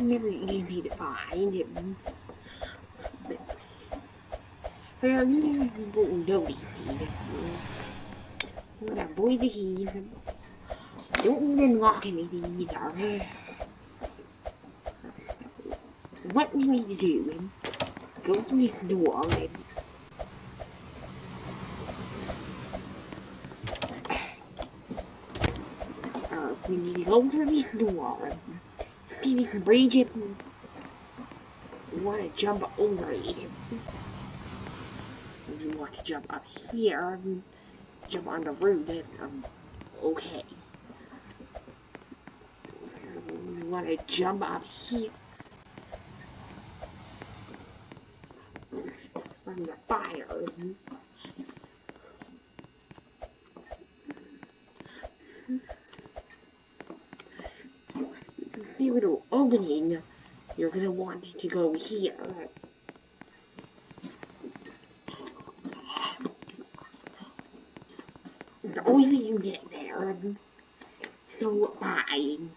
never easy to find him. But well, you won't know these When I boy the keys, don't even lock anything either. What we need to do, go through this door and uh, we need to go through this door if we can reach it. We want to jump over it. We want to jump up here jump on the roof. Um, okay. We want to jump up here. From the fire. see little opening, you're gonna want to go here. The only way you get there, so fine.